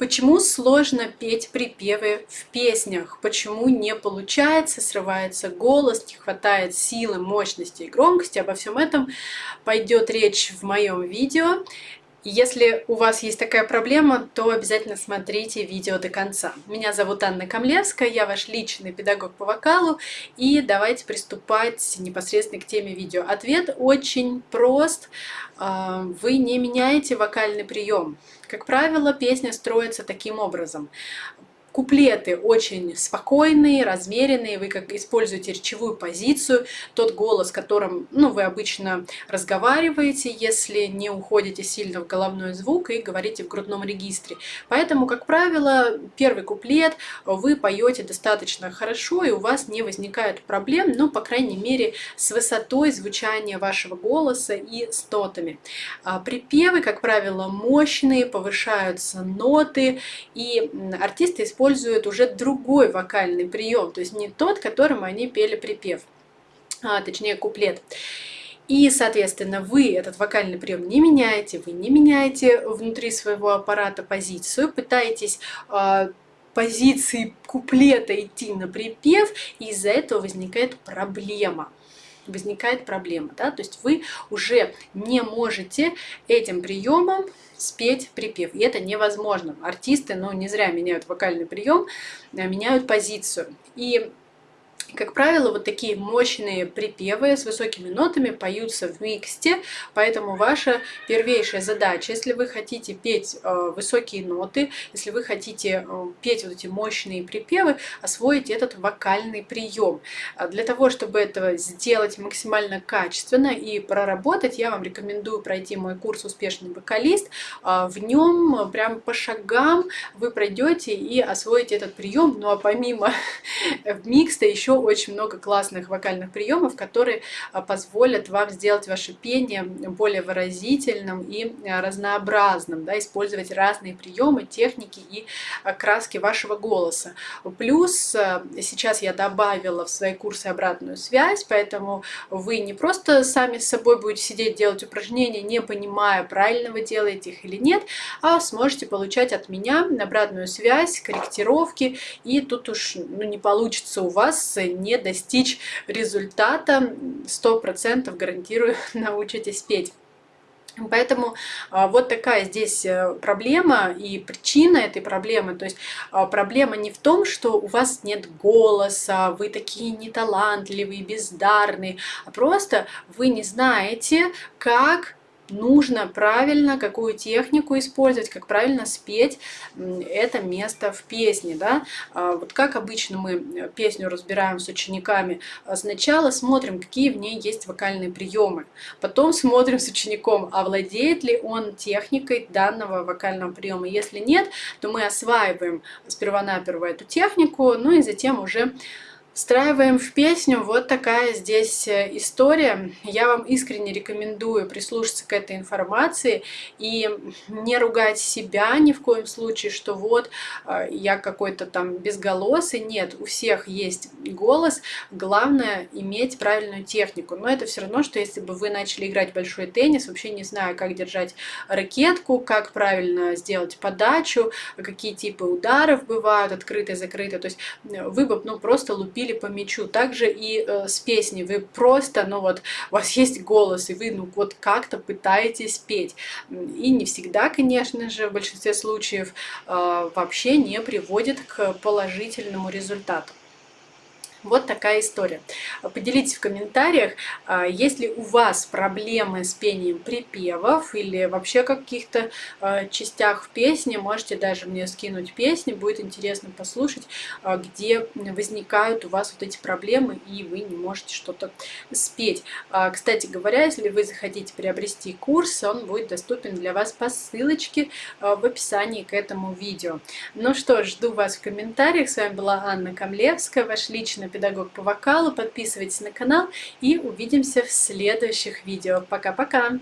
Почему сложно петь припевы в песнях? Почему не получается, срывается голос, не хватает силы, мощности и громкости? Обо всем этом пойдет речь в моем видео. Если у вас есть такая проблема, то обязательно смотрите видео до конца. Меня зовут Анна Камлевская, я ваш личный педагог по вокалу, и давайте приступать непосредственно к теме видео. Ответ очень прост. А, вы не меняете вокальный прием. Как правило, песня строится таким образом. Куплеты очень спокойные, размеренные, вы как используете речевую позицию, тот голос, которым ну, вы обычно разговариваете, если не уходите сильно в головной звук и говорите в грудном регистре. Поэтому, как правило, первый куплет вы поете достаточно хорошо, и у вас не возникает проблем, ну, по крайней мере, с высотой звучания вашего голоса и с нотами. А припевы, как правило, мощные, повышаются ноты, и артисты используют используют уже другой вокальный прием, то есть не тот, которым они пели припев, а, точнее куплет. И, соответственно, вы этот вокальный прием не меняете, вы не меняете внутри своего аппарата позицию, пытаетесь э, позиции куплета идти на припев, и из-за этого возникает проблема возникает проблема. Да? То есть вы уже не можете этим приемом спеть припев. И это невозможно. Артисты, ну, не зря меняют вокальный прием, а меняют позицию. И как правило, вот такие мощные припевы с высокими нотами поются в миксте, поэтому ваша первейшая задача, если вы хотите петь э, высокие ноты, если вы хотите э, петь вот эти мощные припевы, освоить этот вокальный прием. А для того, чтобы это сделать максимально качественно и проработать, я вам рекомендую пройти мой курс «Успешный вокалист». А, в нем прям по шагам вы пройдете и освоите этот прием. Ну а помимо микста еще очень много классных вокальных приемов, которые а, позволят вам сделать ваше пение более выразительным и а, разнообразным, да, использовать разные приемы, техники и а, краски вашего голоса. Плюс сейчас я добавила в свои курсы обратную связь, поэтому вы не просто сами с собой будете сидеть делать упражнения, не понимая, правильно вы делаете их или нет, а сможете получать от меня обратную связь, корректировки, и тут уж ну, не получится у вас не достичь результата, 100% гарантирую, научитесь петь. Поэтому а, вот такая здесь э, проблема и причина этой проблемы. То есть а, проблема не в том, что у вас нет голоса, вы такие неталантливые, бездарные, а просто вы не знаете, как нужно правильно, какую технику использовать, как правильно спеть это место в песне. Да? А вот как обычно мы песню разбираем с учениками, сначала смотрим, какие в ней есть вокальные приемы, потом смотрим с учеником, а владеет ли он техникой данного вокального приема. Если нет, то мы осваиваем сперва-наперво эту технику, ну и затем уже Встраиваем в песню. Вот такая здесь э, история. Я вам искренне рекомендую прислушаться к этой информации и не ругать себя ни в коем случае, что вот э, я какой-то там безголосый. Нет, у всех есть голос. Главное иметь правильную технику. Но это все равно, что если бы вы начали играть большой теннис, вообще не знаю, как держать ракетку, как правильно сделать подачу, какие типы ударов бывают, открытые, закрытые. То есть э, вы бы ну, просто лупили били по. Также и э, с песней. Вы просто, ну вот, у вас есть голос, и вы, ну вот, как-то пытаетесь петь. И не всегда, конечно же, в большинстве случаев э, вообще не приводит к положительному результату. Вот такая история. Поделитесь в комментариях, а, есть ли у вас проблемы с пением припевов или вообще каких-то а, частях в песне. Можете даже мне скинуть песни, будет интересно послушать, а, где возникают у вас вот эти проблемы и вы не можете что-то спеть. Кстати говоря, если вы захотите приобрести курс, он будет доступен для вас по ссылочке в описании к этому видео. Ну что жду вас в комментариях. С вами была Анна Камлевская, ваш личный педагог по вокалу. Подписывайтесь на канал и увидимся в следующих видео. Пока-пока!